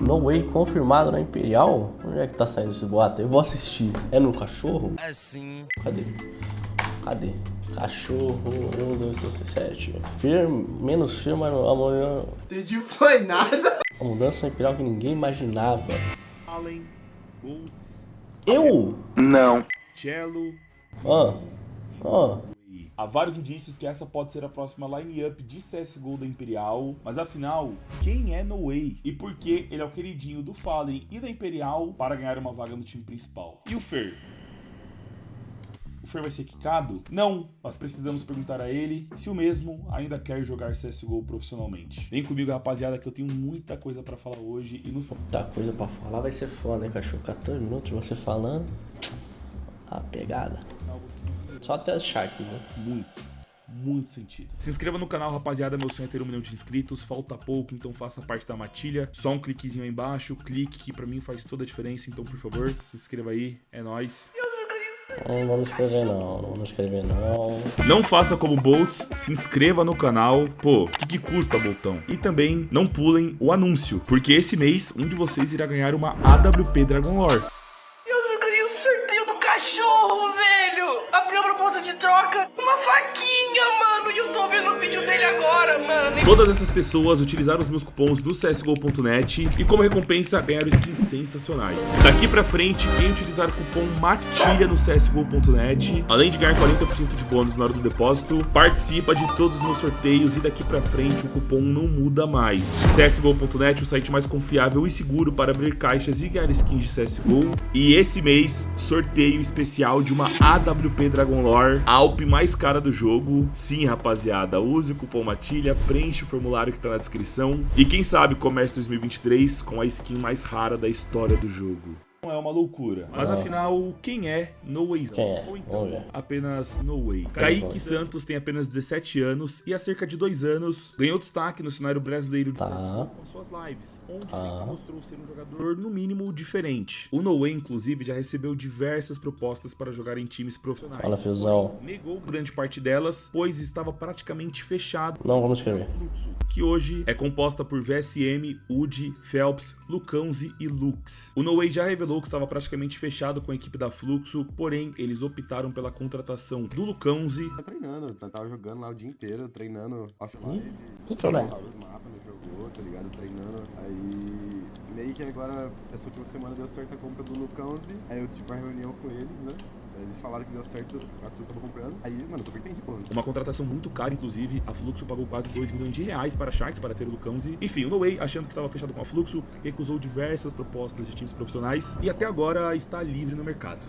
No Way confirmado na Imperial? Onde é que tá saindo esse boato? Eu vou assistir. É no cachorro? É sim. Cadê? Cadê? Cachorro 1, 2, 3, 7. Firme, menos firme, mas a mulher. Entendi, foi nada. A mudança na Imperial que ninguém imaginava. Allen, Boltz, Eu? Cello. Ah. Ah. Há vários indícios que essa pode ser a próxima line-up de CSGO da Imperial, mas afinal, quem é No Way? E por que ele é o queridinho do Fallen e da Imperial para ganhar uma vaga no time principal? E o Fer? O Fer vai ser quicado? Não, mas precisamos perguntar a ele se o mesmo ainda quer jogar CSGO profissionalmente. Vem comigo, rapaziada, que eu tenho muita coisa pra falar hoje e no Muita coisa pra falar vai ser foda, né, cachorro? 14 minutos você falando. A pegada. final Só até as Shark, né? muito, muito sentido. Se inscreva no canal, rapaziada. Meu sonho é ter um milhão de inscritos. Falta pouco, então faça parte da matilha. Só um cliquezinho aí embaixo. Clique que pra mim faz toda a diferença. Então, por favor, se inscreva aí. É nóis. Não vamos escrever não, não vamos escrever não. Não faça como Boltz, se inscreva no canal. Pô, o que, que custa, Boltão? E também não pulem o anúncio, porque esse mês um de vocês irá ganhar uma AWP Dragon Lore. Troca, Todas essas pessoas utilizaram os meus cupons do CSGO.net e como recompensa ganharam skins sensacionais. Daqui pra frente, quem utilizar o cupom MATILHA no CSGO.net, além de ganhar 40% de bônus na hora do depósito, participa de todos os meus sorteios e daqui pra frente o cupom não muda mais. CSGO.net, o site mais confiável e seguro para abrir caixas e ganhar skins de CSGO. E esse mês, sorteio especial de uma AWP Dragon Lore, a Alp mais cara do jogo. Sim, rapaziada, use o cupom MATILHA, preenche o formulário que tá na descrição. E quem sabe comece 2023 com a skin mais rara da história do jogo. É uma loucura. Mas afinal, quem é No Way? Quem é? Ou então, apenas No Way. Kaique Santos tem apenas 17 anos e há cerca de dois anos ganhou destaque no cenário brasileiro de Tá. CSGO com suas lives, onde Tá. sempre mostrou ser um jogador, no mínimo, diferente. O No Way, inclusive, já recebeu diversas propostas para jogar em times profissionais. Fala, Fiozão. Negou grande parte delas, pois estava praticamente fechado Não vamos escrever. Fluxo, que hoje é composta por VSM, UD, Phelps, Lucãozi e Lux. O No Way já revelou que estava praticamente fechado com a equipe da Fluxo, porém eles optaram pela contratação do Lucãozi. Tá treinando, tá- tava jogando lá o dia inteiro, treinando offline. Que problema? Os mapas, não jogou, tá ligado? Treinando. Aí, meio que agora, essa última semana deu certo a compra do Lucãozi. Aí eu tive uma reunião com eles, né? Eles falaram que deu certo, a Cruz tava comprando. Aí, mano, super entendi, pô. Uma contratação muito cara, inclusive. A Fluxo pagou quase 2 milhões de reais para a Sharks para ter o Lucãozi. Enfim, o No Way, achando que estava fechado com a Fluxo, recusou diversas propostas de times profissionais e até agora está livre no mercado.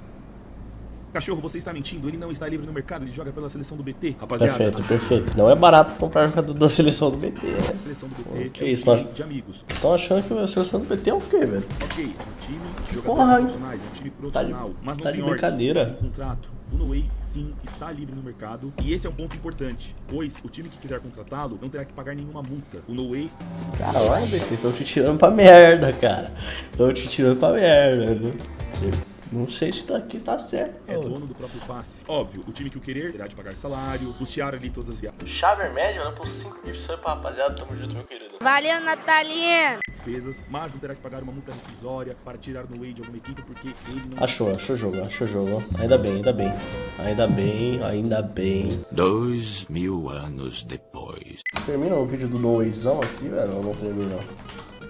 Cachorro, você está mentindo? Ele não está livre no mercado, ele joga pela seleção do BT. Rapaziada, Perfeito, perfeito. Não é barato comprar jogador da seleção do BT, né? seleção do BT Que é um isso, time nós- de amigos. Estão achando que a seleção do BT é o quê, velho? Ok, é um time de jogadores profissionais, é um time tá de- profissional, mas não tá de tem ordem, brincadeira. tem contrato. O No Way, sim, está livre no mercado. E esse é um ponto importante, pois o time que quiser contratá-lo não terá que pagar nenhuma multa. O No Way Caralho, BT, estão te tirando pra merda, cara. Estão te tirando pra merda, né? Não sei se tá aqui tá certo. é dono do próprio passe. Óbvio, o time que o querer terá de pagar salário, custear ali todas as viagens. Chave média, olha por 5 gifs sub pra rapaziada. Tamo junto, meu querido. Valeu, Natalina! despesas, mas não terá que pagar uma multa rescisória para tirar no Way de alguma equipe, porque ele não Achou, achou o jogo, achou o jogo. Ainda bem, ainda bem. Ainda bem, ainda bem. Dois mil anos depois. Termina o vídeo do Noizão aqui, velho? Ou não termina?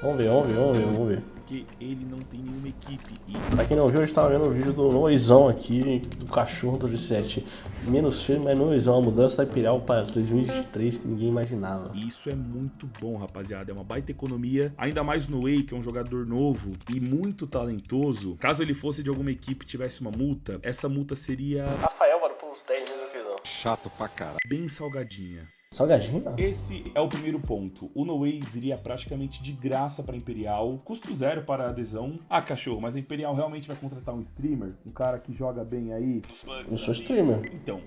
Vamos ver, vamos ver, vamos ver, vamos ver. Porque ele não tem nenhuma equipe. E Pra quem não viu, a gente tava vendo o vídeo do Noizão aqui, do cachorro do 17. Menos firme, mas Noizão, a mudança da Imperial para 2023 que ninguém imaginava. Isso é muito bom, rapaziada. É uma baita economia. Ainda mais no Way, que é um jogador novo e muito talentoso. Caso ele fosse de alguma equipe e tivesse uma multa, essa multa seria Rafael, mano, por uns 10 mil, querido. Chato pra caralho. bem salgadinha. Salgadinho? Esse é o primeiro ponto. O No Way viria praticamente de graça para Imperial, custo zero para a adesão. Ah, cachorro, mas a Imperial realmente vai contratar um streamer? Um cara que joga bem aí? Eu sou streamer. Então,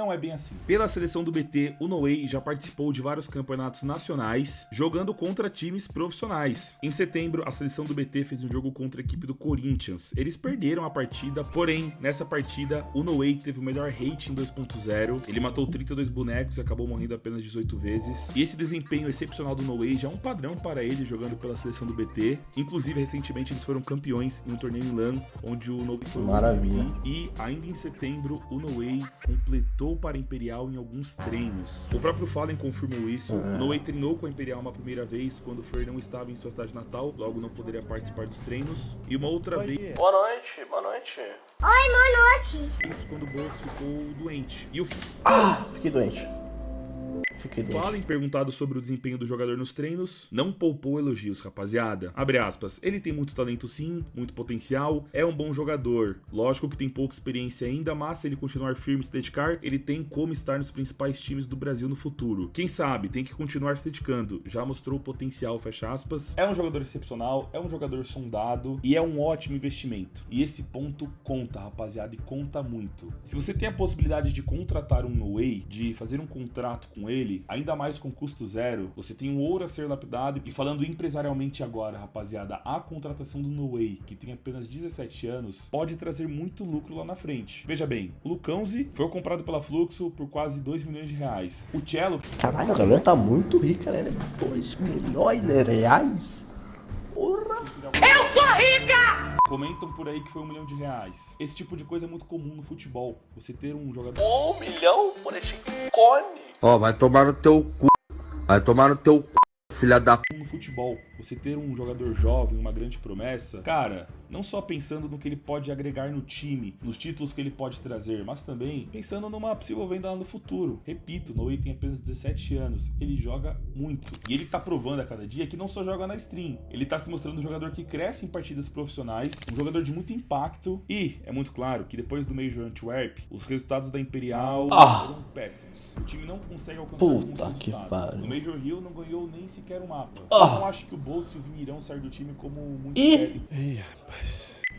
não é bem assim. Pela seleção do BT, o Noé já participou de vários campeonatos nacionais, jogando contra times profissionais. Em setembro, a seleção do BT fez um jogo contra a equipe do Corinthians. Eles perderam a partida, porém, nessa partida, o Noé teve o melhor rating 2.0. Ele matou 32 bonecos e acabou morrendo apenas 18 vezes. E esse desempenho excepcional do Noé já é um padrão para ele jogando pela seleção do BT. Inclusive, recentemente eles foram campeões em um torneio em LAN, onde o o Maravilha. E ainda em setembro, o Noé completou para a Imperial em alguns treinos. O próprio Fallen confirmou isso. O Noé treinou com a Imperial uma primeira vez quando o Fer não estava em sua cidade natal, logo não poderia participar dos treinos. E uma outra vez Boa noite, boa noite. isso quando o Boltz ficou doente. E o Ah, fiquei doente. Fiquei doente. Fallen, perguntado sobre o desempenho do jogador nos treinos, não poupou elogios, rapaziada. Abre aspas, ele tem muito talento sim, muito potencial, é um bom jogador. Lógico que tem pouca experiência ainda, mas se ele continuar firme e se dedicar, ele tem como estar nos principais times do Brasil no futuro. Quem sabe, tem que continuar se dedicando, já mostrou o potencial, fecha aspas. É um jogador excepcional, é um jogador sondado e é um ótimo investimento. E esse ponto conta, rapaziada, e conta muito. Se você tem a possibilidade de contratar um no-way, de fazer um contrato com ele, ainda mais com custo zero, você tem um ouro a ser lapidado. E falando empresarialmente agora, rapaziada, a contratação do No Way, que tem apenas 17 anos, pode trazer muito lucro lá na frente. Veja bem, o Lucãozi foi comprado pela Fluxo por quase 2 milhões de reais. O Cello Caralho, a galera tá muito rica, né? 2 milhões de reais? Porra! Comentam por aí que foi um milhão de reais. Esse tipo de coisa é muito comum no futebol. Você ter um jogador Um milhão por esse cone? Ó, vai tomar no teu cu. Vai tomar no teu cu, filha da p. no futebol, você ter um jogador jovem, uma grande promessa, cara, não só pensando no que ele pode agregar no time, nos títulos que ele pode trazer, mas também pensando numa possível venda lá no futuro. Repito, Noé tem apenas 17 anos, ele joga muito. E ele tá provando a cada dia que não só joga na stream, ele tá se mostrando um jogador que cresce em partidas profissionais, um jogador de muito impacto e é muito claro que depois do Major Antwerp, os resultados da Imperial Ah. foram péssimos. O time não consegue alcançar Puta alguns que resultados. pariu. No Major Hill não ganhou nem sequer um mapa. Ah. Eu não acho que o Bolt e o Vini irão sair do time como muito Ih. querem.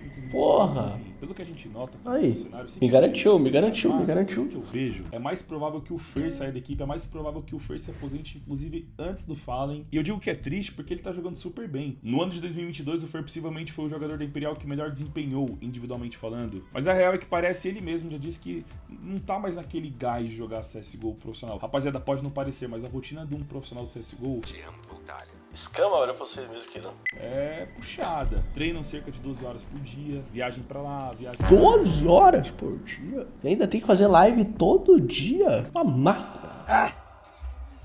Inclusive, Porra. enfim, Pelo que a gente nota Aí, me garantiu, me garantiu, me garantiu. pelo que eu vejo, é mais provável que o Fer saia da equipe, é mais provável que o Fer se aposente, inclusive, antes do Fallen. E eu digo que é triste porque ele tá jogando super bem. No ano de 2022, o Fer possivelmente foi o jogador da Imperial que melhor desempenhou, individualmente falando. Mas a real é que parece ele mesmo já disse que não tá mais naquele gás de jogar CSGO profissional. Rapaziada, pode não parecer, mas a rotina de um profissional de CSGO Escama, olha pra vocês mesmo aqui, não. é puxada. Treinam cerca de 12 horas por dia, viagem pra lá, viagem 12 horas por dia? E ainda tem que fazer live todo dia? Uma máquina.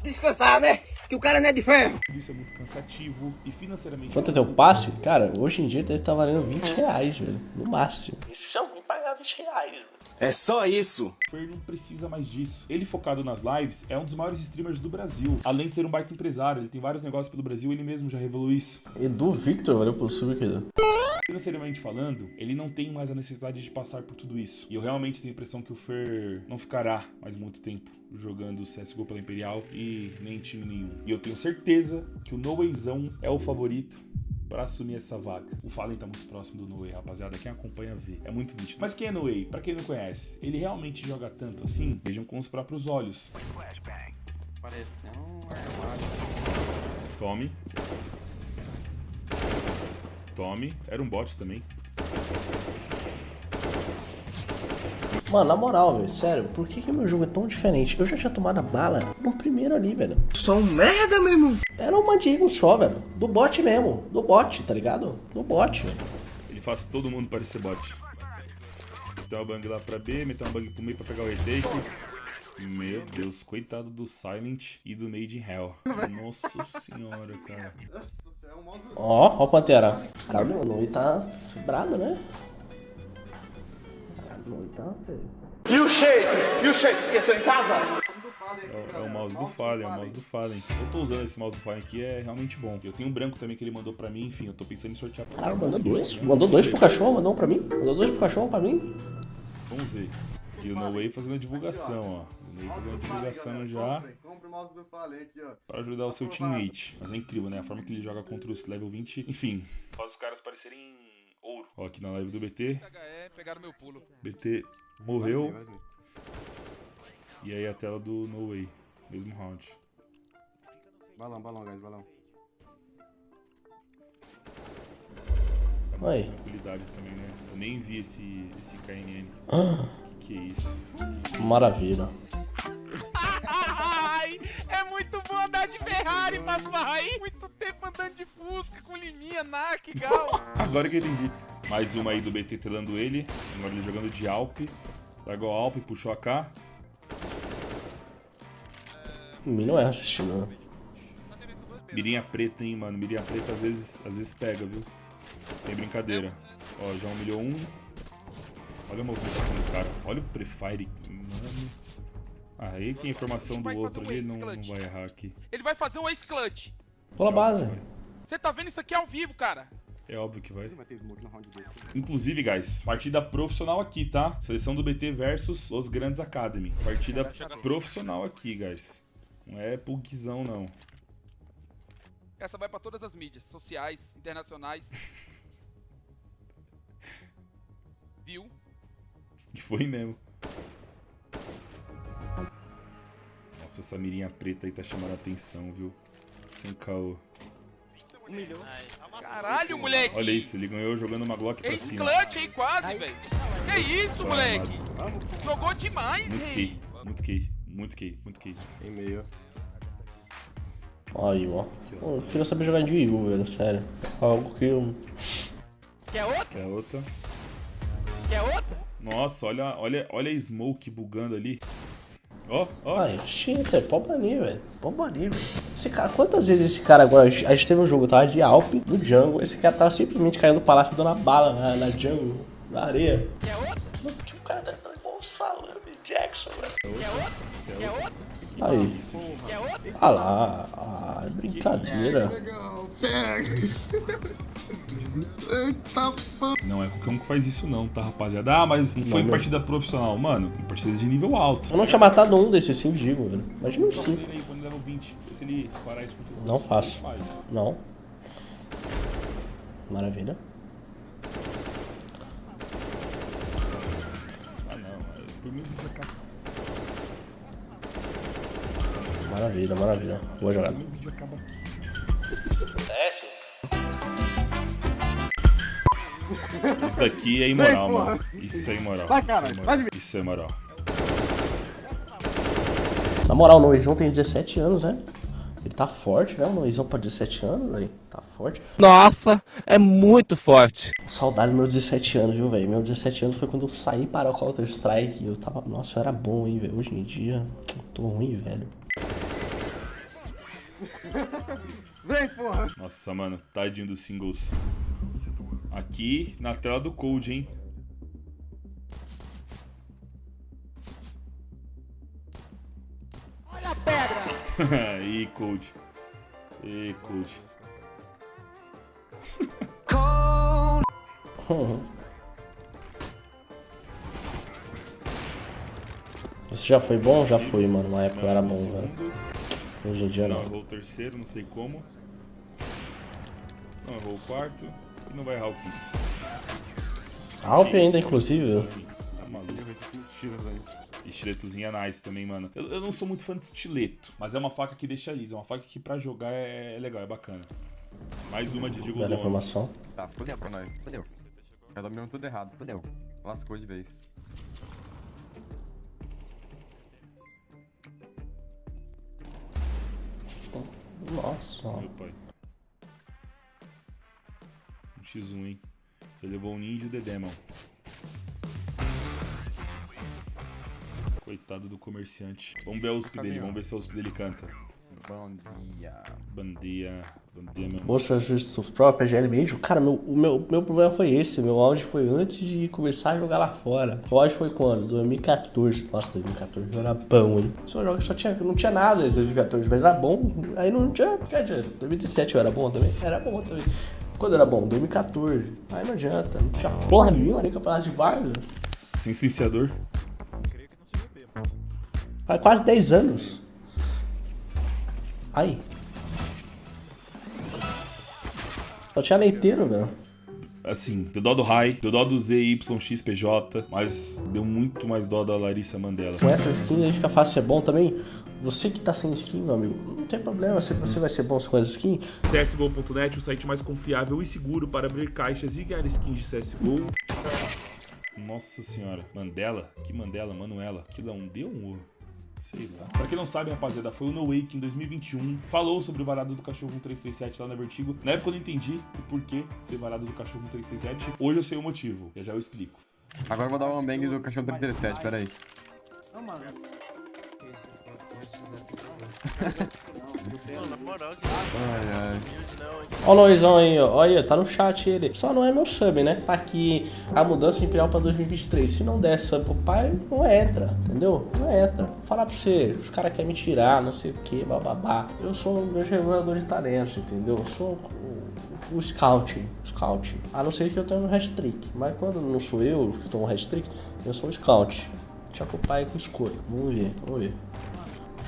Descansar, né? Que o cara não é de ferro. Isso é muito cansativo e financeiramente. Quanto é teu passe? Cara, hoje em dia deve estar valendo 20 reais, velho. No máximo. Isso se alguém pagar 20 reais, velho. É só isso. O Fer não precisa mais disso. Ele focado nas lives é um dos maiores streamers do Brasil. Além de ser um baita empresário, ele tem vários negócios pelo Brasil, ele mesmo já revelou isso. Edu Victor, valeu pelo sub, querido. Financeiramente falando, ele não tem mais a necessidade de passar por tudo isso. E eu realmente tenho a impressão que o Fer não ficará mais muito tempo jogando CSGO pela Imperial e nem em time nenhum. E eu tenho certeza que o Noezão é o favorito pra assumir essa vaga. O Fallen tá muito próximo do Noe, rapaziada. Quem acompanha vê. É muito nítido. Mas quem é Noe? Pra quem não conhece, ele realmente joga tanto assim? Vejam com os próprios olhos. Tome. Tome. Era um bot também. Mano, na moral, velho, sério, por que, que meu jogo é tão diferente? Eu já tinha tomado a bala no primeiro ali, velho. Sou um merda, meu irmão. Era uma Diego só, velho. Do bot mesmo. Do bot, tá ligado? Do bot, velho. Ele faz todo mundo parecer bot. Meteu uma bang lá pra B, meteu uma bang pro meio pra pegar o retake. Meu Deus, coitado do Silent e do Made in Hell. Nossa senhora, cara. Nossa, você é um modo. Ó, ó o Pantera. Cara, meu nome tá brabo, né? Tá, velho. E o shake? E o shake? Esqueceu em casa? É, o- é o mouse do Fallen, é o mouse do Fallen. Eu tô usando esse mouse do Fallen aqui, é realmente bom. Eu tenho um branco também que ele mandou pra mim, enfim, eu tô pensando em sortear pra Cara, vocês. mandou dois. Mandou dois pro cachorro, mandou um pra mim. Mandou dois pro cachorro, pra mim. Vamos ver. E o No Way fazendo a divulgação, ó. O No Way fazendo a divulgação já. Compre o mouse do Fallen aqui, ó. Pra ajudar o seu teammate. Mas é incrível, né? A forma que ele joga contra os level 20. Enfim, faz os caras parecerem ouro. Ó, aqui na live do BT. HE, pegaram meu pulo. BT morreu. E aí a tela do No Way. Mesmo round. Balão, balão, guys, balão. Aí. Tranquilidade também, né? Eu nem vi esse, esse KNN. Ah, Que que é isso? maravilha. Ai, é muito bom andar de Ferrari, papai. Muito tempo andando de Fusca com liminha, NAC, gal. Agora que eu entendi. Mais uma aí do BT telando ele. Agora ele jogando de Alp. Largou a Alp, puxou a K. O mim não é assistindo, né? Mirinha preta, hein, mano. Mirinha preta às vezes, às vezes pega, viu? Sem brincadeira. Ó, já humilhou um. Olha a movimentação do cara. Olha o Prefire. Mano. Ah, aí tem a informação do outro um ali, não, não vai errar aqui. Ele vai fazer um ace clutch. Pula a base. Você tá vendo isso aqui ao vivo, cara? É óbvio que vai. Desse. Inclusive, guys, partida profissional aqui, tá? Seleção do BT versus Los Grandes Academy. Partida profissional aqui, guys. Não é pugzão, não. Essa vai pra todas as mídias, sociais, internacionais. Viu? Que foi mesmo. Nossa, essa mirinha preta aí tá chamando a atenção, viu? Sem caô. Caralho, moleque. Olha isso, ele ganhou jogando uma Glock pra Ace cima. clutch aí, quase, velho. Que isso, Vai, moleque? Jogou demais, Muito hein? key, muito key, muito key, muito key. Tem meio. Aí, ó. Pô, Eu queria saber jogar de Eagle, velho, sério. Algo que eu. Quer outra? Quer outra? Quer outra? Nossa, olha, olha, olha a Smoke bugando ali. Ó, ó. Ai, cheater, pode banir, velho. Pode banir, velho. Esse cara, quantas vezes esse cara agora. A gente teve um jogo, tava de Alp, no jungle. Esse cara tava simplesmente caindo no palácio dando a bala na, na jungle, na areia. Quer outra? Mano, que o cara tá igual o Salame Jackson, velho. Quer outra? Quer outra? Aí. Ah lá. Ah, é brincadeira. Não é qualquer um que faz isso não, tá, rapaziada? Ah, mas não foi em partida profissional. Mano, em partida de nível alto. Eu não tinha matado um desses sim, digo, velho. Imagina um Joga cinco. ele aí quando level 20. Se ele parar isso com Não faço. Não. Maravilha. Maravilha, maravilha. Boa jogada. Desce. Isso daqui é imoral, Vem, mano. Isso é imoral. Vai, Isso cara, é imoral. Isso é imoral. Na moral, o Noizão tem 17 anos, né? Ele tá forte, né? O Noizão pra 17 anos, velho. Tá forte. Nossa, é muito forte. Saudade dos meus 17 anos, viu, velho? Meus 17 anos foi quando eu saí para o Counter-Strike. Eu tava. Nossa, eu era bom, hein, velho. Hoje em dia, tô ruim, velho. Vem, porra. Nossa, mano. Tadinho dos singles. Aqui na tela do Code, hein? Olha a pedra. Ih, Code. Ih, Code. Isso já foi bom? Já foi, mano. Na época era bom, velho. Hoje em dia Não, não. errou o terceiro, não sei como. Não errou o quarto. E não vai errar o quinto. Alp ainda, inclusive. Tá maluco. Eu vejo que tira, velho. Estiletozinha nice também, mano. Eu, eu não sou muito fã de estileto, mas é uma faca que deixa lisa. É uma faca que pra jogar é, é legal, é bacana. Mais uma de Dono. informação. Tá, fudeu pra nós. Fudeu. Já dominamos tudo errado. Fudeu. Lascou de vez. Nossa. Meu pai. Um X1, hein? Ele levou o Ninja e o Dedemon. Coitado do comerciante. Vamos ver a USP dele, vamos ver se a USP dele canta. Bom dia. Bom dia, bom dia, meu Moça Justiça própria, GL Major. Cara, meu, o meu, meu problema foi esse. Meu auge foi antes de começar a jogar lá fora. O auge foi quando? 2014. Nossa, 2014 eu era bom, hein? Só, joga, só tinha, não tinha nada em 2014, mas era bom. Aí não tinha. Porque adianta. 2017 eu era bom também? Era bom também. Quando era bom? 2014. Aí não adianta. Não tinha porra nenhuma nem campeonato de Vargas. Sem silenciador. Faz quase 10 anos. Aí. Só tinha leiteiro, velho. Assim, deu dó do Rai, deu dó do ZYXPJ, mas deu muito mais dó da Larissa Mandela. Com essa skin aí fica fácil ser bom também. Você que tá sem skin, meu amigo, não tem problema. Se você vai ser bom com essa skin, CSGO.net, o site mais confiável e seguro para abrir caixas e ganhar skins de CSGO. Nossa senhora, Mandela? Que Mandela? Manuela? Aquilo é um D ou um O? Sei lá. Pra quem não sabe, rapaziada, foi o No Wake em 2021. Falou sobre o varado do cachorro 1337 lá na Vertigo. Na época eu não entendi o porquê ser varado do cachorro 1337. Hoje eu sei o motivo. Já já eu explico. Agora eu vou dar um bang do cachorro 37, peraí. Mano, na moral, que Ai, ai. Ó o Noizão aí, ó. Olha, tá no chat ele. Só não é meu sub, né? Tá aqui a mudança imperial pra 2023. Se não der sub pro pai, não entra, entendeu? Não entra. Vou falar pra você, os caras querem me tirar, não sei o que, bababá. Eu sou um grande regulador de talentos, entendeu? Eu sou o, o scout. Scout. A não ser que eu tenha um hat-trick. Mas quando não sou eu que tomo um hat-trick, eu sou o scout. Deixa com o pai com escolha. Vamos ver, vamos ver.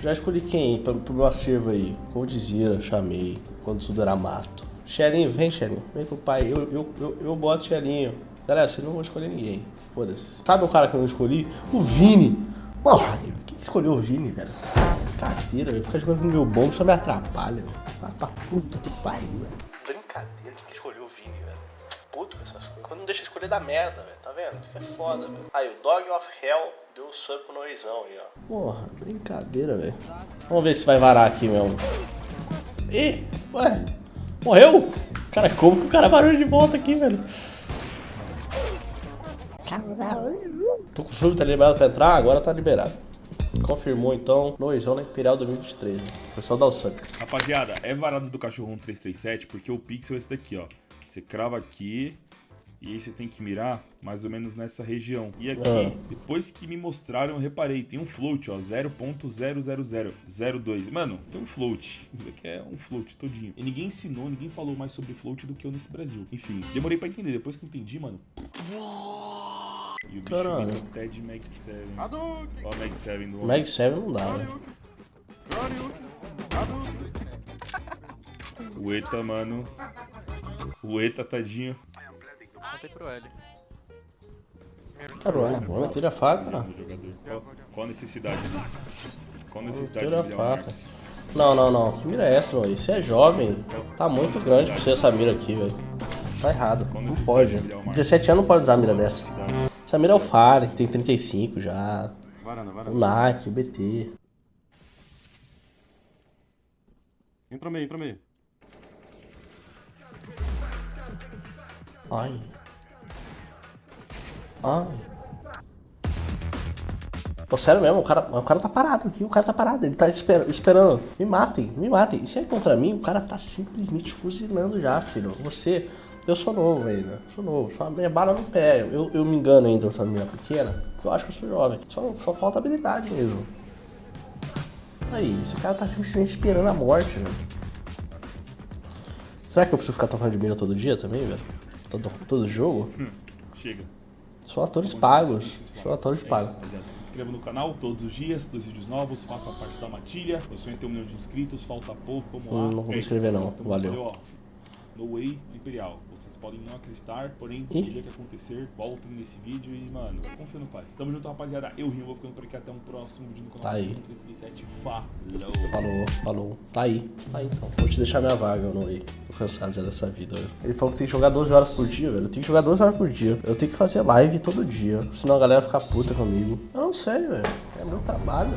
Já escolhi quem pro, pro meu acervo aí? Coldzera, chamei. Quando era mato. Xerinho, vem Xerinho. Vem com o pai. Eu, eu, eu, eu boto Xerinho. Galera, vocês não vão escolher ninguém. Foda-se. Sabe um cara que eu não escolhi? O Vini. Porra, quem que escolheu o Vini, velho? Brincadeira, velho. Ficar jogando com meu bombo só me atrapalha, velho. Vai pra puta que pariu, velho. Brincadeira, quem que escolheu o Vini, velho? Puto com essas coisas. Quando não deixa escolher da merda, velho. Tá vendo? Isso que é foda, velho. Aí, o Dog of Hell deu sub pro Noizão aí, ó. Porra, brincadeira, velho. Vamos ver se vai varar aqui mesmo. Ih, ué. Morreu? Cara, como que o cara varou de volta aqui, velho? Tô com sub, tá liberado pra entrar? Agora tá liberado. Confirmou então, Noizão na Imperial 2013. Pessoal dá o sub. Rapaziada, é varado do cachorro 1337 porque o pixel é esse daqui, ó. Você crava aqui e aí você tem que mirar mais ou menos nessa região. E aqui, Ah. depois que me mostraram, eu reparei, tem um float, ó, 0.00002. Mano, tem um float. Isso aqui é um float todinho. E ninguém ensinou, ninguém falou mais sobre float do que eu nesse Brasil. Enfim, demorei pra entender, depois que eu entendi, mano. E o bicho Caralho. virou Ted Mag 7. Hadouken! Ó, o Mag 7 do Mag 7 não dá, né? Hadouken! Hadouken! O Eta, mano. O Eta, tadinho. Contei pro L. Caralho, bora, tira a faca. jogador. Qual, qual a necessidade disso? Qual a necessidade Tira a faca. Não, não, não. Que mira é essa, mano? Você é jovem. Tá muito grande pra você essa mira aqui, velho. Tá errado. Não pode. 17 anos não pode usar a mira dessa. Essa mira é o Fire, que tem 35 já. O. NAC, o BT. Entra meio, entra meio. Ai. Ai. Pô, sério mesmo, o cara, o cara tá parado aqui, o cara tá parado, ele tá esper- esperando. Me matem, me matem. E se é contra mim, o cara tá simplesmente fuzilando já, filho. Você, eu sou novo ainda, sou novo, só minha bala no pé. Eu, eu me engano ainda usando minha pequena, porque eu acho que eu sou jovem. Só, só falta habilidade mesmo. Aí, esse cara tá simplesmente esperando a morte, velho. Será que eu preciso ficar tocando de mira todo dia também, velho? Todo, todo jogo? Chega. São atores pagos. São atores É pagos. rapaziada. Se inscreva no canal todos os dias, dois vídeos novos, faça parte da matilha. Eu sonho ter um milhão de inscritos, falta pouco, vamos lá. Hum, não vou me É inscrever, não. rapaziada. Valeu. No Way Imperial. Vocês podem não acreditar, porém, no dia que acontecer, voltem nesse vídeo e, mano, confia no pai. Tamo junto, rapaziada. Eu rio, vou ficando por aqui até um próximo vídeo no canal. Tá aí. 337. Falou. Falou, falou. Tá aí. Tá aí então. Vou te deixar minha vaga, eu não ia. Tô cansado já dessa vida, velho. Ele falou que tem que jogar 12 horas por dia, velho. Eu tenho que jogar 12 horas por dia. Eu tenho que fazer live todo dia. Senão a galera fica puta comigo. Eu não sei, velho. É meu trabalho.